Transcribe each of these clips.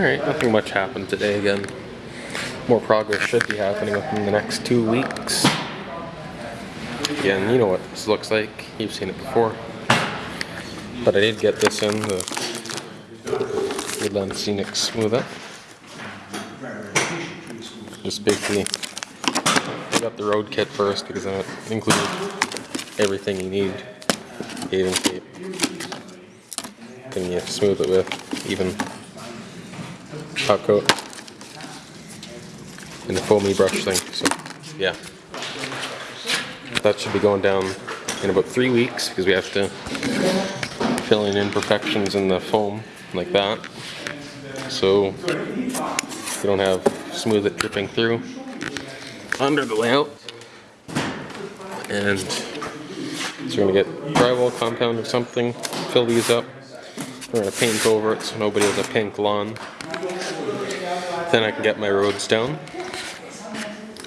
Alright, nothing much happened today again. More progress should be happening within the next two weeks. Again, you know what this looks like. You've seen it before. But I did get this in, the Woodland Scenic Smooth-It. Just basically, I got the road kit first because it included everything you need. Paving tape. You smooth it with even top coat and the foamy brush thing. So yeah, that should be going down in about three weeks because we have to fill in imperfections in the foam like that. So you don't have smooth it dripping through under the layout. And so we're gonna get drywall compound or something, fill these up. We're gonna paint over it so nobody has a pink lawn. Then I can get my roads down.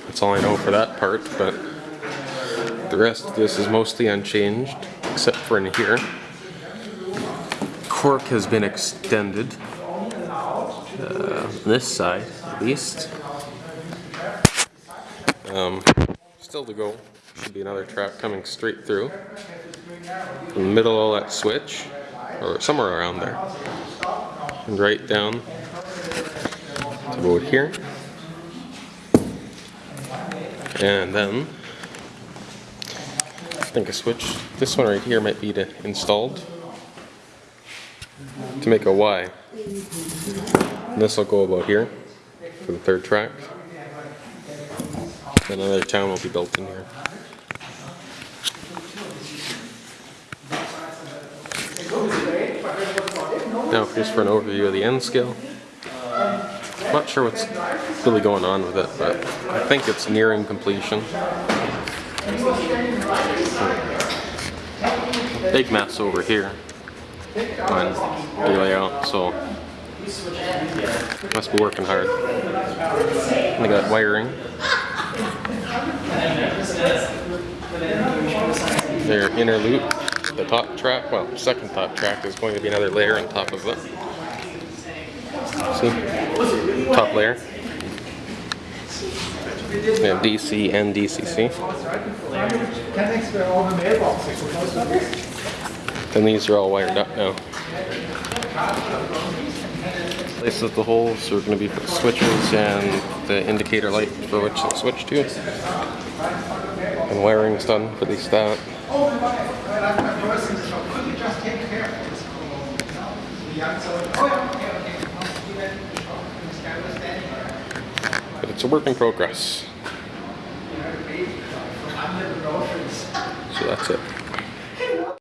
That's all I know for that part, but the rest of this is mostly unchanged, except for in here. Cork has been extended. Uh, this side, at least. Um, still to go. Should be another trap coming straight through. In the middle of that switch, or somewhere around there. And right down about here. And then I think a switch, this one right here might be to installed to make a Y. And this will go about here for the third track. Another town will be built in here. Now just for an overview of the N scale. Not sure what's really going on with it, but I think it's nearing completion. Big mess over here on the layout, so must be working hard. And they got wiring. Their inner loop, the top track, well, second top track is going to be another layer on top of it. See? Top layer. We have DC and DCC. And these are all wired up now. Places the holes, so we're going to be put switches and the indicator light for which to switch to. And wiring's done for least that. But it's a work in progress. So that's it.